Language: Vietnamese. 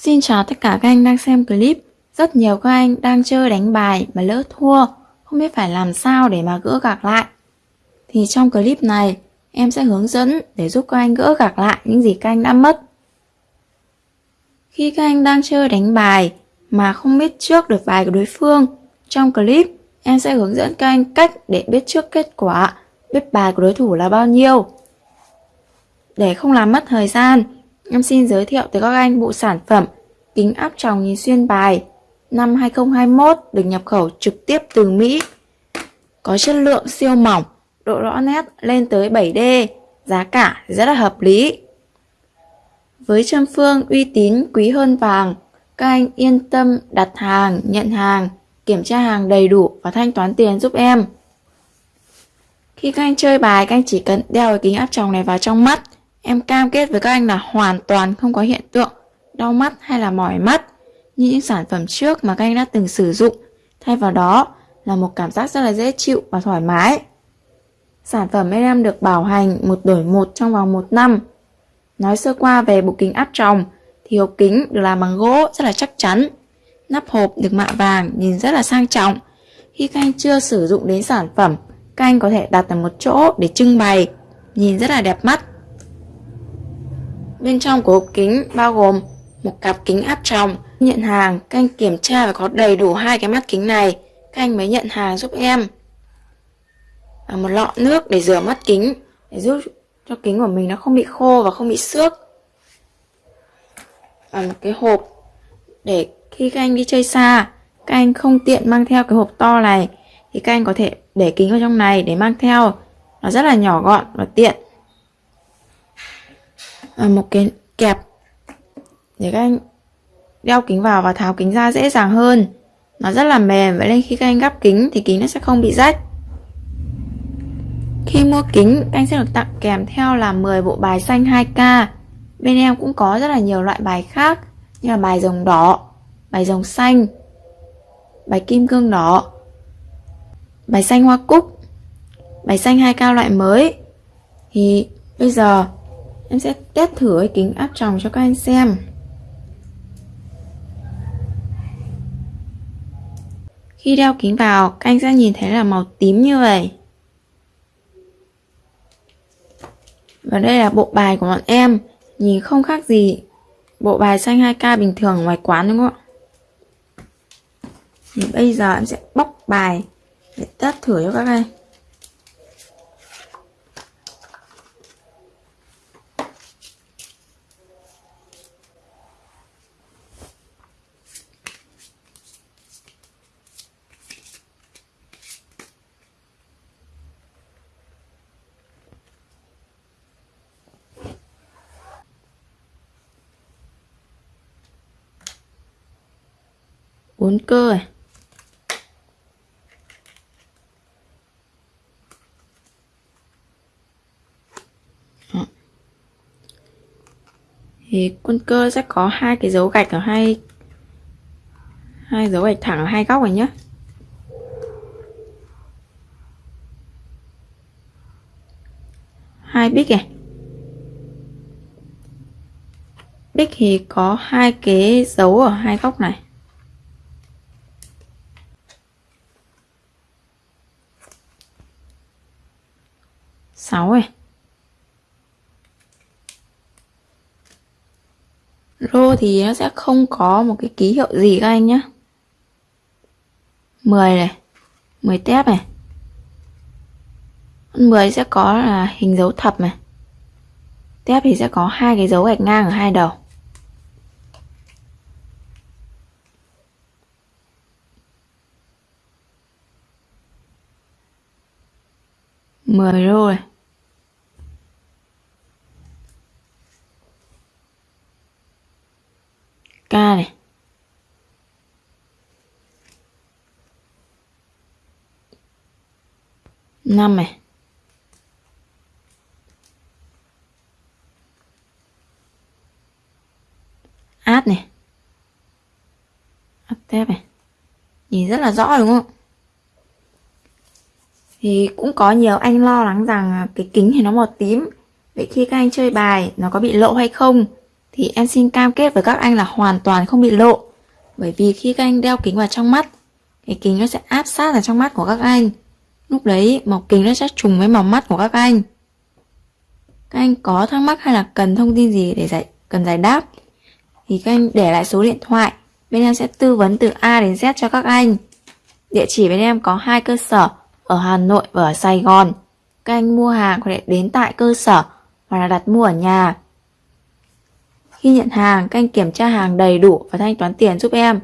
Xin chào tất cả các anh đang xem clip. Rất nhiều các anh đang chơi đánh bài mà lỡ thua, không biết phải làm sao để mà gỡ gạc lại. Thì trong clip này, em sẽ hướng dẫn để giúp các anh gỡ gạc lại những gì các anh đã mất. Khi các anh đang chơi đánh bài mà không biết trước được bài của đối phương, trong clip em sẽ hướng dẫn các anh cách để biết trước kết quả, biết bài của đối thủ là bao nhiêu. Để không làm mất thời gian, em xin giới thiệu tới các anh bộ sản phẩm kính áp tròng nhìn xuyên bài năm 2021 được nhập khẩu trực tiếp từ Mỹ. Có chất lượng siêu mỏng, độ rõ nét lên tới 7D, giá cả rất là hợp lý. Với châm phương uy tín quý hơn vàng, các anh yên tâm đặt hàng, nhận hàng, kiểm tra hàng đầy đủ và thanh toán tiền giúp em. Khi các anh chơi bài, các anh chỉ cần đeo cái kính áp tròng này vào trong mắt. Em cam kết với các anh là hoàn toàn không có hiện tượng đau mắt hay là mỏi mắt như những sản phẩm trước mà các anh đã từng sử dụng. Thay vào đó là một cảm giác rất là dễ chịu và thoải mái. Sản phẩm bên em được bảo hành một đổi một trong vòng một năm. Nói sơ qua về bộ kính áp tròng thì hộp kính được làm bằng gỗ rất là chắc chắn. Nắp hộp được mạ vàng nhìn rất là sang trọng. Khi các anh chưa sử dụng đến sản phẩm, các anh có thể đặt ở một chỗ để trưng bày, nhìn rất là đẹp mắt. Bên trong của hộp kính bao gồm một cặp kính áp tròng. Nhận hàng, các anh kiểm tra và có đầy đủ hai cái mắt kính này, các anh mới nhận hàng giúp em. Và một lọ nước để rửa mắt kính, để giúp cho kính của mình nó không bị khô và không bị xước. Và một cái hộp để khi các anh đi chơi xa, các anh không tiện mang theo cái hộp to này, thì các anh có thể để kính vào trong này để mang theo. Nó rất là nhỏ gọn và tiện. À, một cái kẹp. Để các anh đeo kính vào và tháo kính ra dễ dàng hơn. Nó rất là mềm, vậy nên khi các anh gắp kính thì kính nó sẽ không bị rách. Khi mua kính, anh sẽ được tặng kèm theo là 10 bộ bài xanh 2K bên em cũng có rất là nhiều loại bài khác, như là bài rồng đỏ, bài rồng xanh, bài kim cương đỏ, bài xanh hoa cúc, bài xanh 2K loại mới. Thì bây giờ em sẽ test thử cái kính áp tròng cho các anh xem Khi đeo kính vào, các anh sẽ nhìn thấy là màu tím như vậy. Và đây là bộ bài của bọn em, nhìn không khác gì bộ bài xanh 2K bình thường ngoài quán đúng không ạ? Thì bây giờ em sẽ bóc bài để test thử cho các anh. Bốn cơ này thì quân cơ sẽ có hai cái dấu gạch ở hai hai dấu gạch thẳng ở hai góc này nhé hai bích này. Bích thì có hai cái dấu ở hai góc này. 6 này Rô thì nó sẽ không có một cái ký hiệu gì các anh nhé 10 này 10 tép này. 10 sẽ có là hình dấu thập này. Tép thì sẽ có hai cái dấu gạch ngang ở hai đầu. Mười rô này. K này. Năm này. Át này. Át tép này. Nhìn rất là rõ đúng không? Thì cũng có nhiều anh lo lắng rằng à, cái kính thì nó màu tím. Vậy khi các anh chơi bài, nó có bị lộ hay không? Thì em xin cam kết với các anh là hoàn toàn không bị lộ. Bởi vì khi các anh đeo kính vào trong mắt, cái kính nó sẽ áp sát vào trong mắt của các anh. Lúc đấy màu kính nó sẽ trùng với màu mắt của các anh. Các anh có thắc mắc hay là cần thông tin gì để giải cần giải đáp thì các anh để lại số điện thoại. Bên em sẽ tư vấn từ A đến Z cho các anh. Địa chỉ bên em có hai cơ sở ở Hà Nội và ở Sài Gòn. Các anh mua hàng có thể đến tại cơ sở hoặc là đặt mua ở nhà. Khi nhận hàng, các anh kiểm tra hàng đầy đủ và thanh toán tiền giúp em.